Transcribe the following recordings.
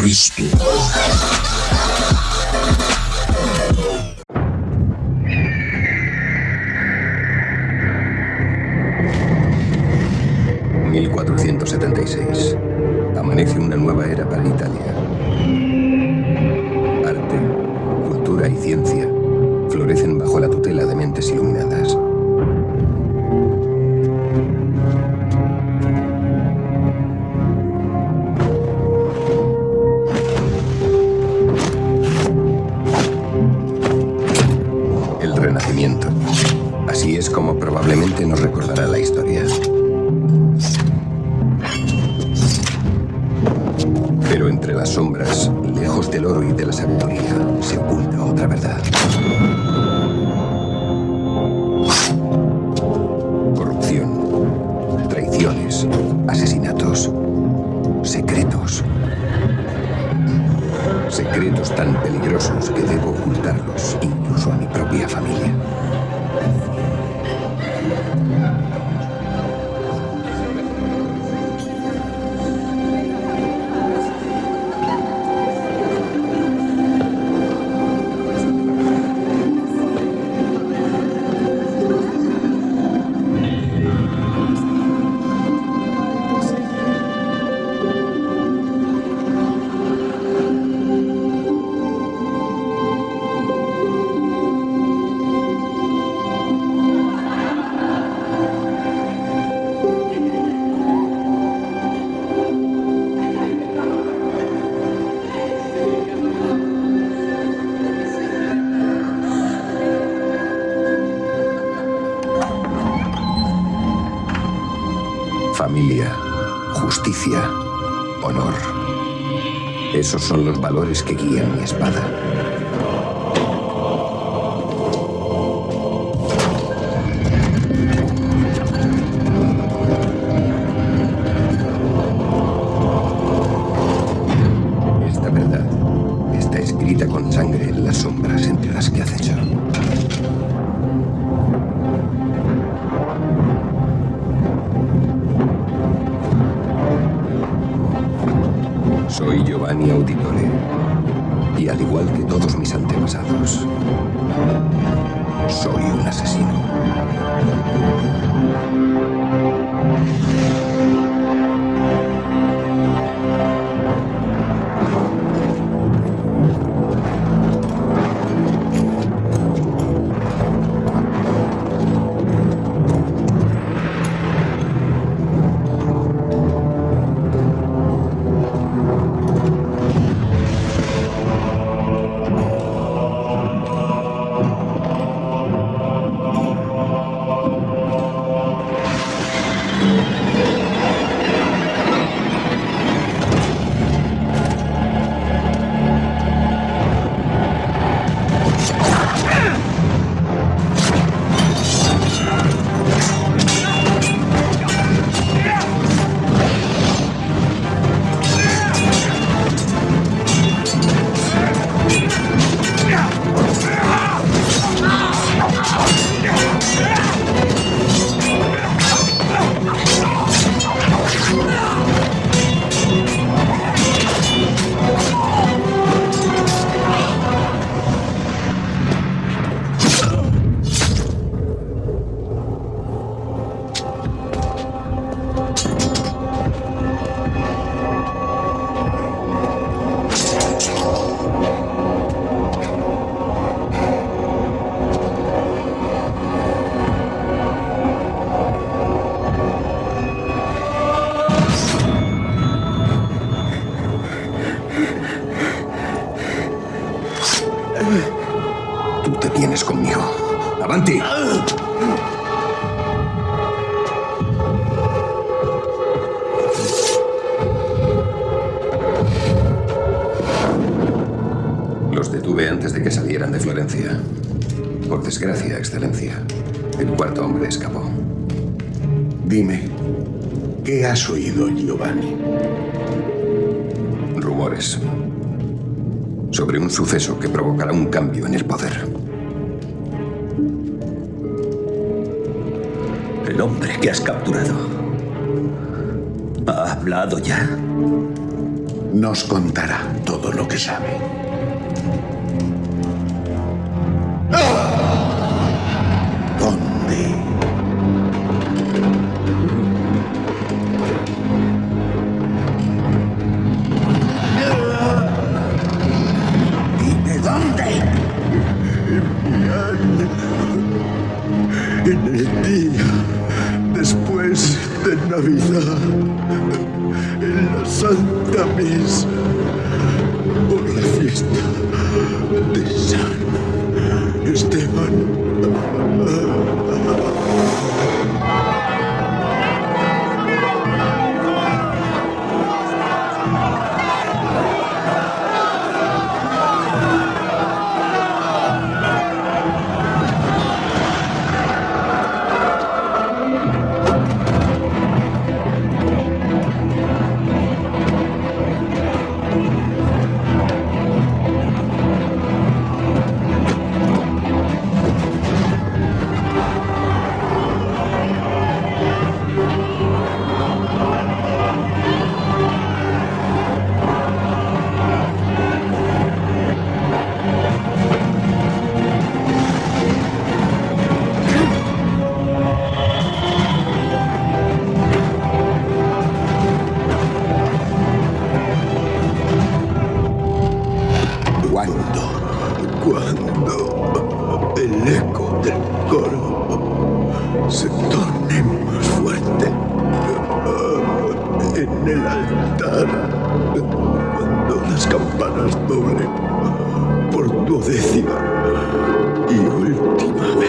Cristo. ...1476... Amanece una nueva era para Italia. Arte, cultura y ciencia florecen bajo la tutela de mentes iluminadas. Como probablemente nos recordará la historia. Pero entre las sombras, lejos del oro y de la sabiduría, se oculta otra verdad. Esos son los valores que guían mi espada. Esta verdad está escrita con sangre en las sombras entre las que acecho. Soy Giovanni Auditore. Y al igual que todos mis antepasados, soy un asesino. Los detuve antes de que salieran de Florencia. Por desgracia, Excelencia, el cuarto hombre escapó. Dime, ¿qué has oído, Giovanni? Rumores sobre un suceso que provocará un cambio en el poder. El hombre que has capturado. ¿Ha hablado ya? nos contará todo lo que sabe. Las campanas doblen por duodécima y última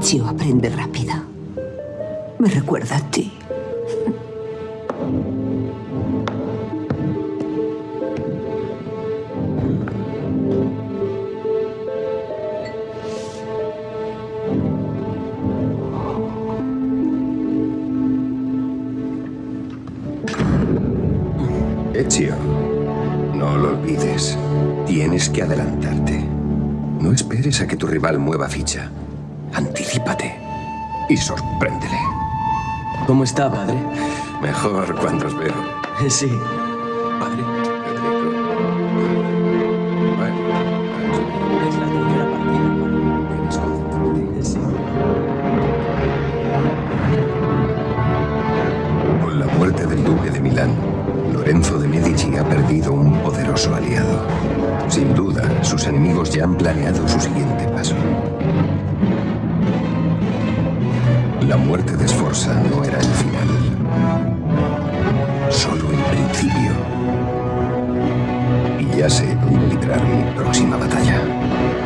Ezio aprende rápido. Me recuerda a ti. Ezio, no lo olvides. Tienes que adelantarte. No esperes a que tu rival mueva ficha. Y sorpréndele. ¿Cómo está, padre? Mejor cuando os veo. Sí. Ya sé dónde mi próxima batalla.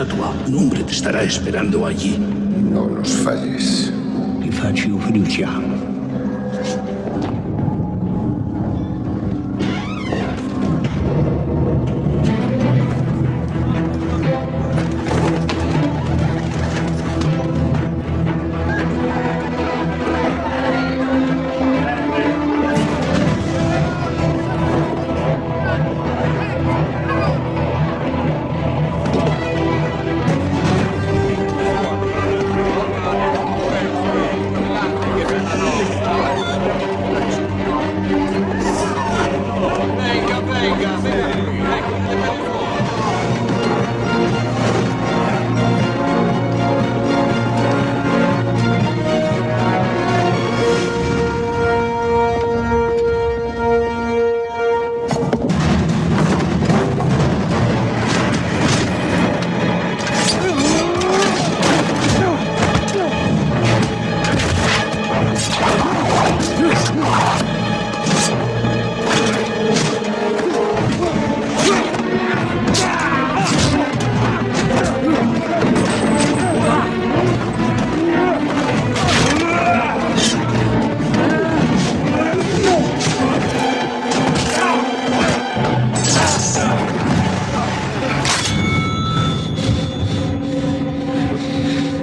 Estatua. Un hombre te estará esperando allí. No nos falles. Ti faccio fiducia.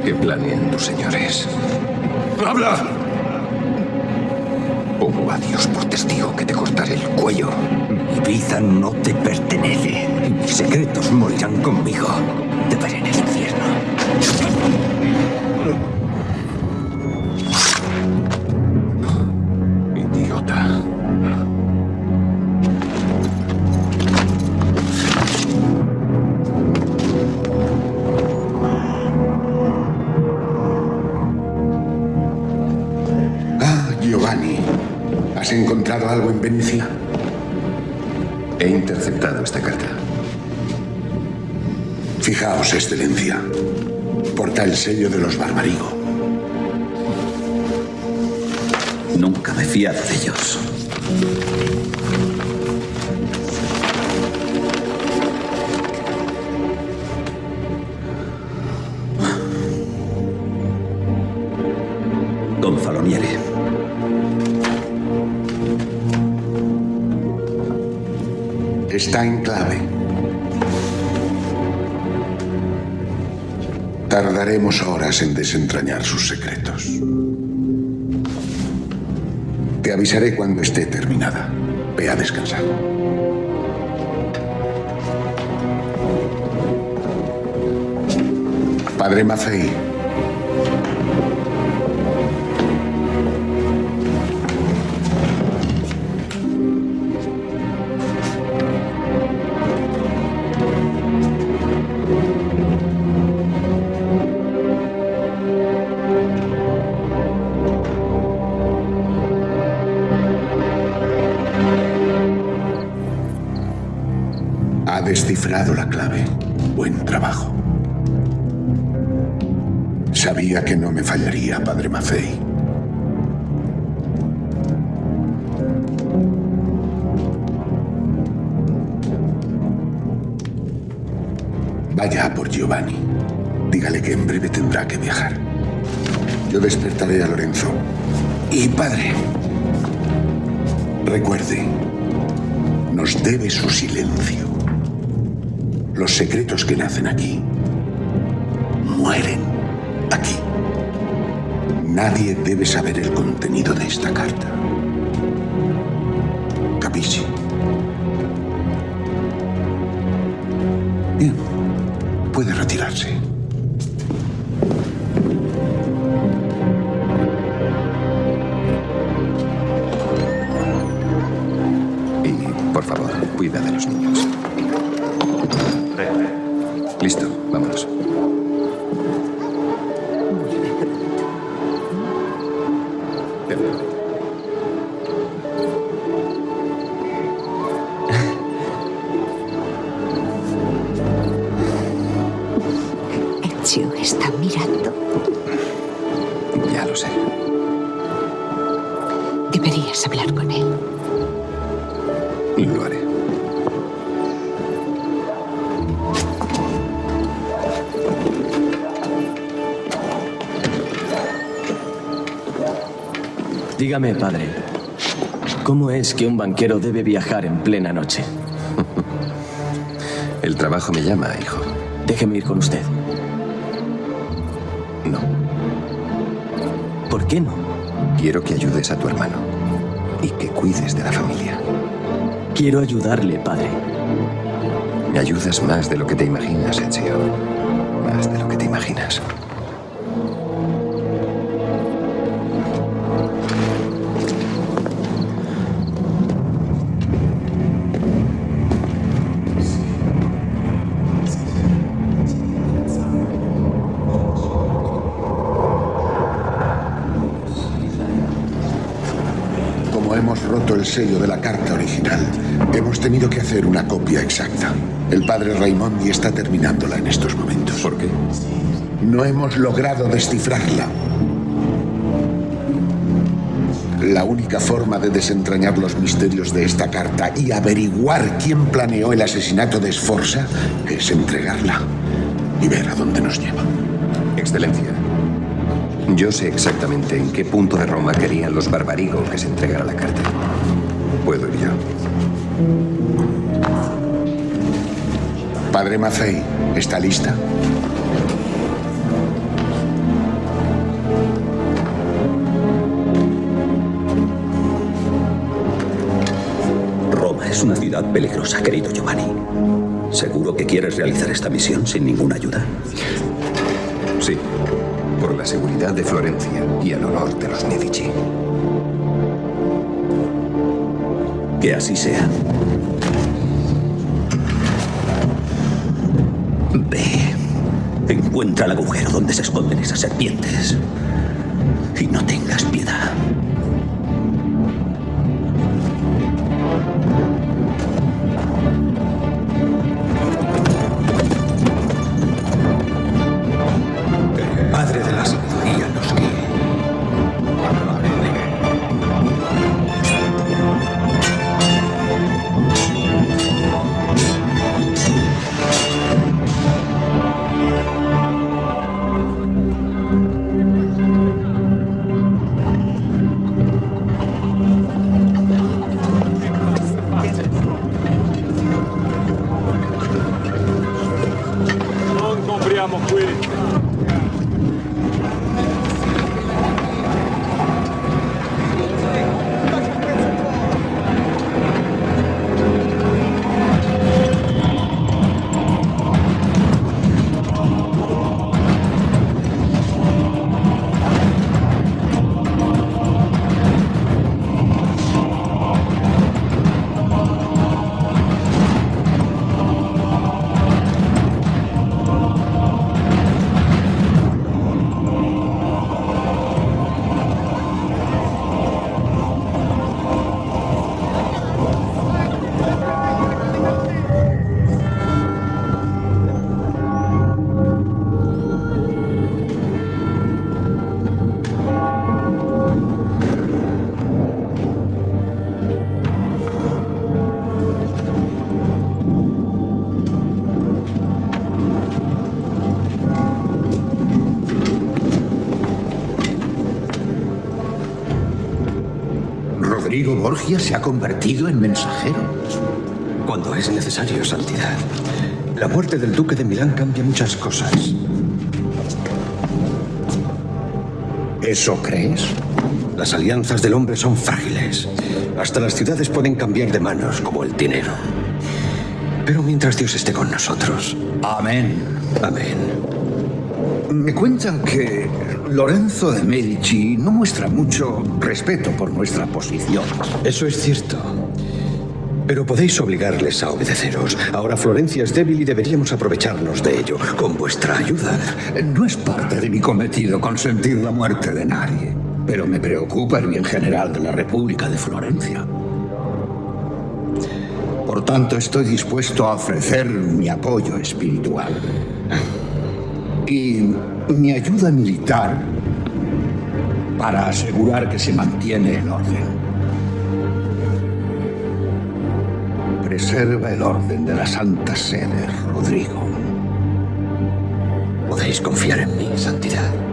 ¿Qué planean tus señores? ¡Habla! Pongo a Dios por testigo que te cortaré el cuello. Mi vida no te pertenece. Mis secretos morirán conmigo. Te veré en el infierno. ¿Has encontrado algo en Venecia? He interceptado esta carta. Fijaos, Excelencia. Porta el sello de los Barbarigo. Nunca me he fiado de ellos. Gonzaloniere. Está en clave. Tardaremos horas en desentrañar sus secretos. Te avisaré cuando esté terminada. Ve a descansar. Padre Maffei, descifrado la clave. Buen trabajo. Sabía que no me fallaría, Padre Maffei. Vaya por Giovanni. Dígale que en breve tendrá que viajar. Yo despertaré a Lorenzo. Y padre, recuerde, nos debe su silencio. Los secretos que nacen aquí mueren aquí. Nadie debe saber el contenido de esta carta. Capisci? Bien, puede Lo haré. Dígame, padre, ¿cómo es que un banquero debe viajar en plena noche? El trabajo me llama, hijo. Déjeme ir con usted. No. ¿Por qué no? Quiero que ayudes a tu hermano y que cuides de la familia. Quiero ayudarle, padre. Me ayudas más de lo que te imaginas, Ezio. Más de lo que te imaginas. Como hemos roto el sello de la carta original, tenido que hacer una copia exacta. El padre Raimondi está terminándola en estos momentos. ¿Por qué? No hemos logrado descifrarla. La única forma de desentrañar los misterios de esta carta y averiguar quién planeó el asesinato de Sforza es entregarla y ver a dónde nos lleva. Excelencia. Yo sé exactamente en qué punto de Roma querían los barbarigo que se entregara la carta. Puedo ir yo. Padre Maffei, ¿está lista? Roma es una ciudad peligrosa, querido Giovanni. ¿Seguro que quieres realizar esta misión sin ninguna ayuda? Sí. Por la seguridad de Florencia y el honor de los Medici. Que así sea. Ve. Encuentra el agujero donde se esconden esas serpientes. Y no tengas piedad. Rodrigo Borgia se ha convertido en mensajero. Cuando es necesario, Santidad. La muerte del duque de Milán cambia muchas cosas. ¿Eso crees? Las alianzas del hombre son frágiles. Hasta las ciudades pueden cambiar de manos, como el dinero. Pero mientras Dios esté con nosotros. Amén. Amén. Me cuentan que Lorenzo de Medici no muestra mucho respeto por nuestra posición. Eso es cierto. Pero podéis obligarles a obedeceros. Ahora Florencia es débil y deberíamos aprovecharnos de ello, con vuestra ayuda. No es parte de mi cometido consentir la muerte de nadie, pero me preocupa el bien general de la República de Florencia. Por tanto, estoy dispuesto a ofrecer mi apoyo espiritual y mi ayuda militar para asegurar que se mantiene el orden. Preserva el orden de la Santa Sede, Rodrigo. Podéis confiar en mí, Santidad.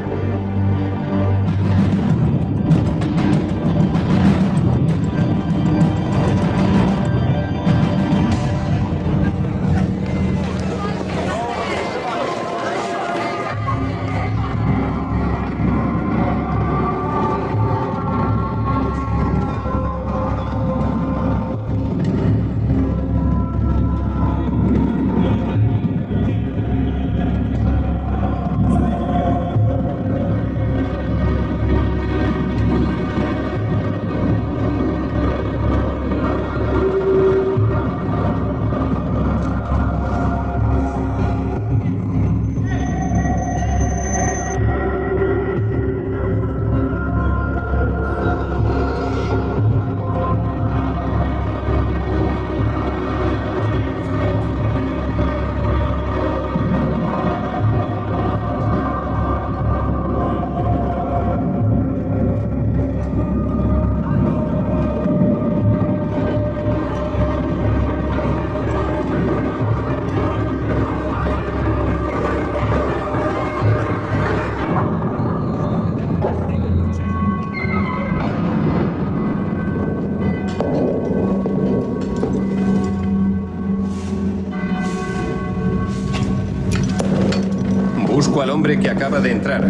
Acaba de entrar.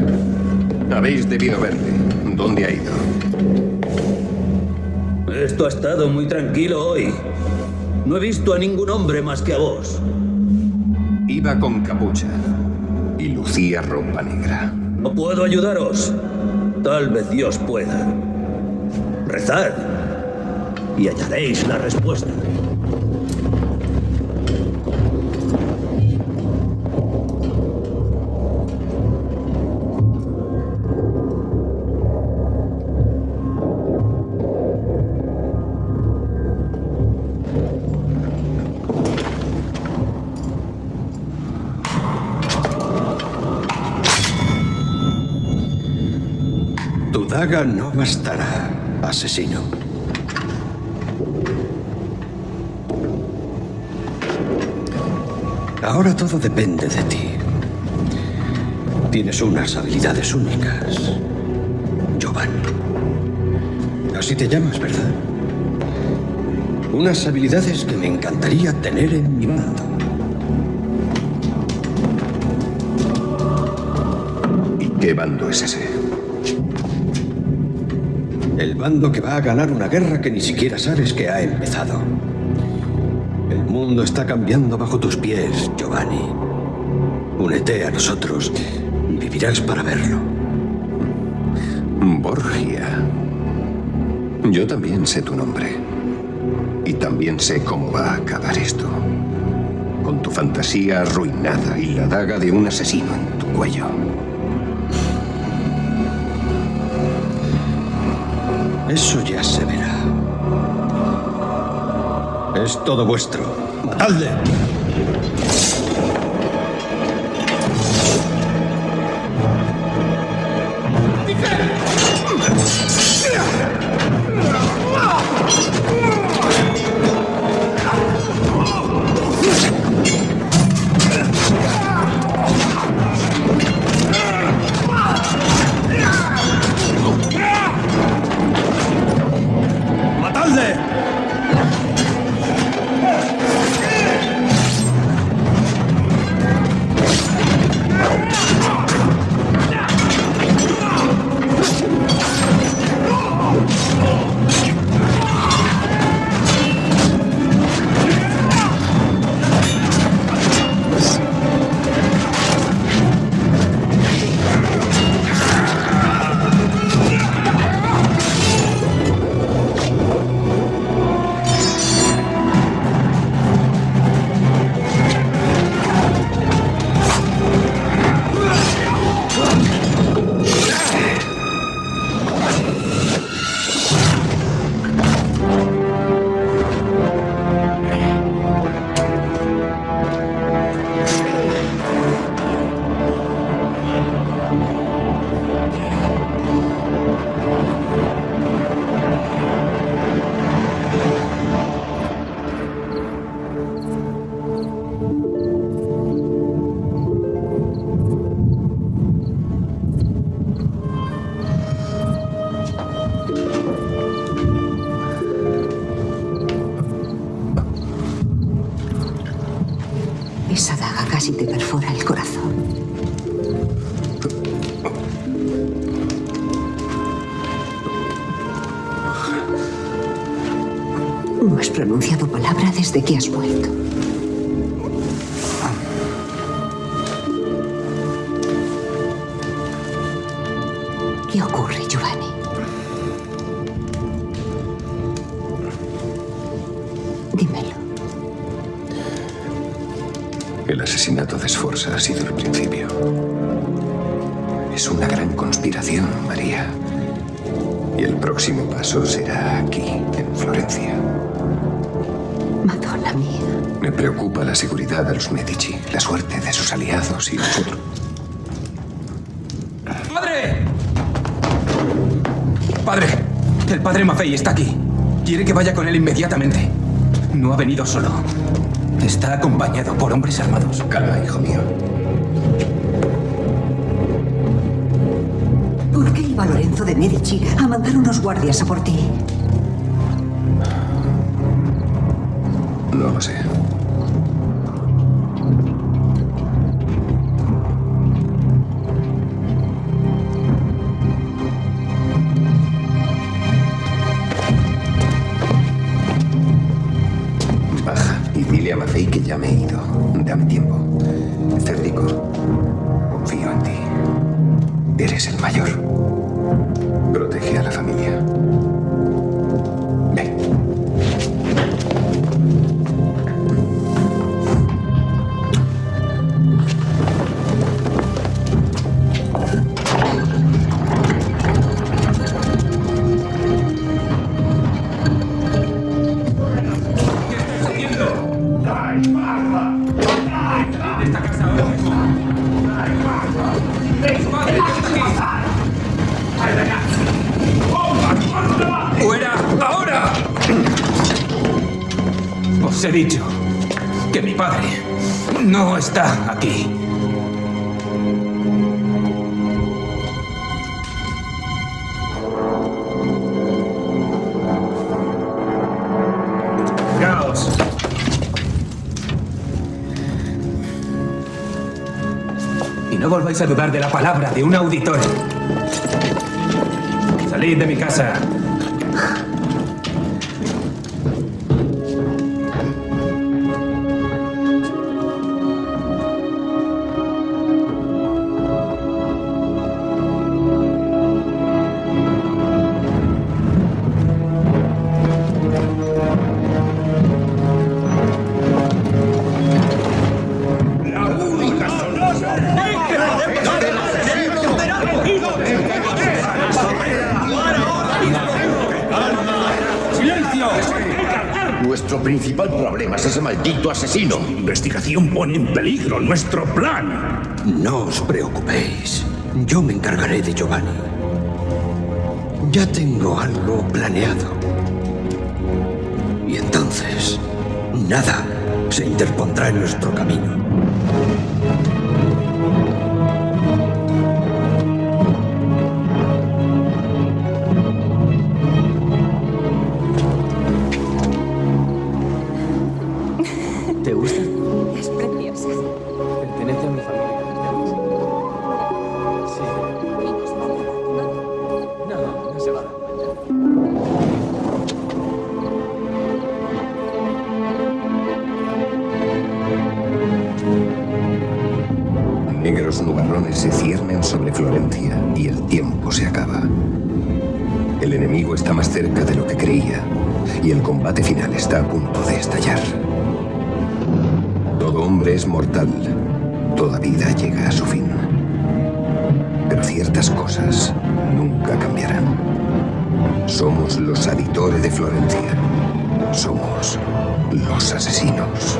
Habéis debido verle. ¿Dónde ha ido? Esto ha estado muy tranquilo hoy. No he visto a ningún hombre más que a vos. Iba con capucha y lucía ropa negra. ¿No puedo ayudaros? Tal vez Dios pueda. Rezad y hallaréis la respuesta. No bastará, asesino. Ahora todo depende de ti. Tienes unas habilidades únicas. Giovanni. Así te llamas, ¿verdad? Unas habilidades que me encantaría tener en mi bando. ¿Y qué bando es ese? El bando que va a ganar una guerra que ni siquiera sabes que ha empezado. El mundo está cambiando bajo tus pies, Giovanni. Únete a nosotros. Vivirás para verlo. Borgia. Yo también sé tu nombre. Y también sé cómo va a acabar esto. Con tu fantasía arruinada y la daga de un asesino en tu cuello. Eso ya se verá. Es todo vuestro. ¡Dadle! ¡Dice! ¡Matadle! perfora el corazón. No has pronunciado palabra desde que has vuelto. La seguridad de los Medici, la suerte de sus aliados y nosotros. ¡Padre! Padre, el padre Maffei está aquí. Quiere que vaya con él inmediatamente. No ha venido solo. Está acompañado por hombres armados. Calma, hijo mío. ¿Por qué iba Lorenzo de Medici a mandar unos guardias a por ti? No lo sé. Maffei que ya me he ido. Dame tiempo. Cédrico, confío en ti. Eres el mayor. He dicho que mi padre no está aquí. Y no volváis a dudar de la palabra de un auditor. Salid de mi casa. Maldito asesino. Su investigación pone en peligro nuestro plan. No os preocupéis. Yo me encargaré de Giovanni. Ya tengo algo planeado. Y entonces, nada se interpondrá en nuestro camino. Somos los aditores de Florencia. Somos los asesinos.